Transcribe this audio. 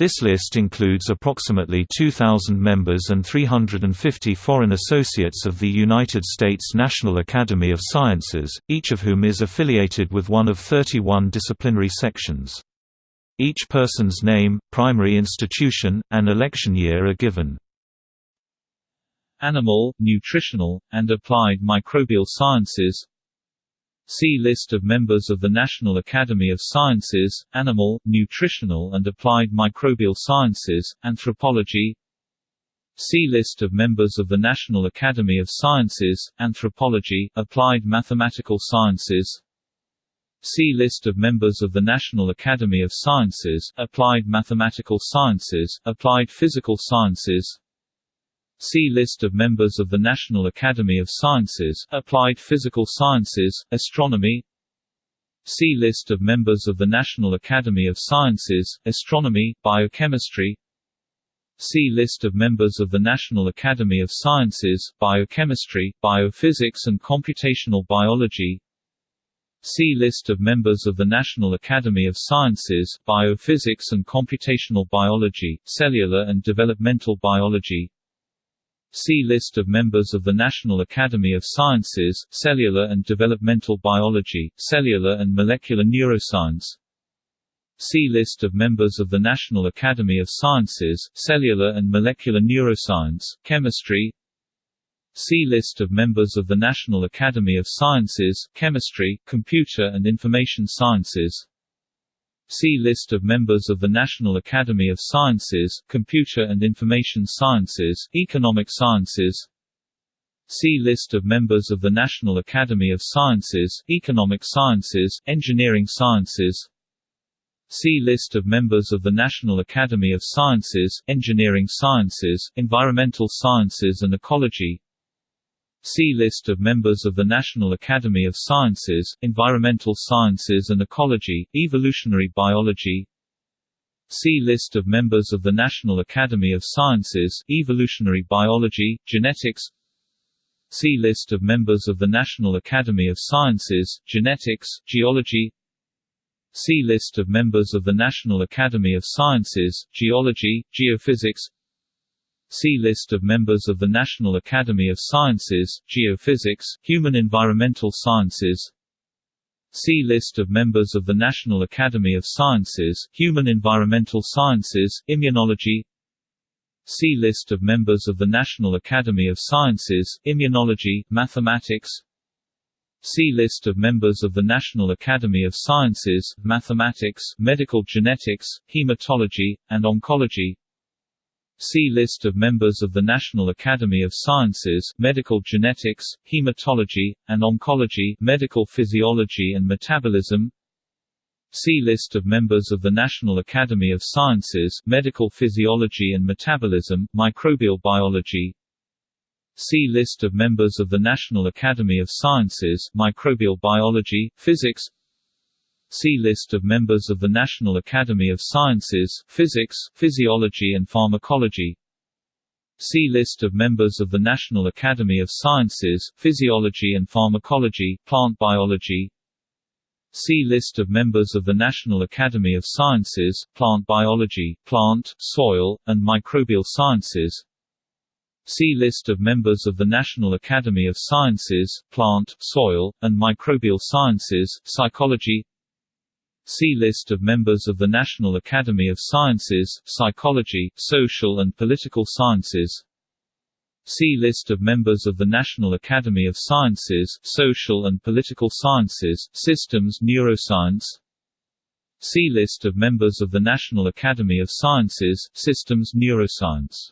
This list includes approximately 2,000 members and 350 foreign associates of the United States National Academy of Sciences, each of whom is affiliated with one of 31 disciplinary sections. Each person's name, primary institution, and election year are given. Animal, nutritional, and applied microbial sciences See List of members of the National Academy of Sciences, Animal, Nutritional and Applied Microbial Sciences, Anthropology. See List of members of the National Academy of Sciences, Anthropology, Applied Mathematical Sciences. See List of members of the National Academy of Sciences, Applied Mathematical Sciences, Applied Physical Sciences See List of members of the National Academy of Sciences, Applied Physical Sciences, Astronomy. See List of members of the National Academy of Sciences, Astronomy, Biochemistry. See List of members of the National Academy of Sciences, Biochemistry, Biophysics and Computational Biology. See List of members of the National Academy of Sciences, Biophysics and Computational Biology, Cellular and Developmental Biology See List of members of the National Academy of Sciences, Cellular and Developmental Biology, Cellular and Molecular Neuroscience. See List of members of the National Academy of Sciences, Cellular and Molecular Neuroscience, Chemistry. See List of members of the National Academy of Sciences, Chemistry, Computer and Information Sciences See List of members of the National Academy of Sciences, Computer and Information Sciences, Economic Sciences. See List of members of the National Academy of Sciences, Economic Sciences, Engineering Sciences. See List of members of the National Academy of Sciences, Engineering Sciences, Environmental Sciences and Ecology See List of members of the National Academy of Sciences, Environmental Sciences and Ecology, Evolutionary Biology. See List of members of the National Academy of Sciences, Evolutionary Biology, Genetics. See List of members of the National Academy of Sciences, Genetics, Geology. See List of members of the National Academy of Sciences, Geology, Geophysics See List of members of the National Academy of Sciences, Geophysics, Human Environmental Sciences. See List of members of the National Academy of Sciences, Human Environmental Sciences, Immunology. See List of members of the National Academy of Sciences, Immunology, Mathematics. See List of members of the National Academy of Sciences, Mathematics, Medical Genetics, Hematology, and Oncology See List of members of the National Academy of Sciences Medical Genetics, Hematology, and Oncology Medical Physiology and Metabolism. See List of members of the National Academy of Sciences Medical Physiology and Metabolism, Microbial Biology. See List of members of the National Academy of Sciences Microbial Biology, Physics See List of members of the National Academy of Sciences, Physics, Physiology and Pharmacology. See List of members of the National Academy of Sciences, Physiology and Pharmacology, Plant Biology. See List of members of the National Academy of Sciences, Plant Biology, Plant, Soil, and Microbial Sciences. See List of members of the National Academy of Sciences, Plant, Soil, and Microbial Sciences, Psychology See List of members of the National Academy of Sciences, Psychology, Social and Political Sciences. See List of members of the National Academy of Sciences, Social and Political Sciences, Systems Neuroscience. See List of members of the National Academy of Sciences, Systems Neuroscience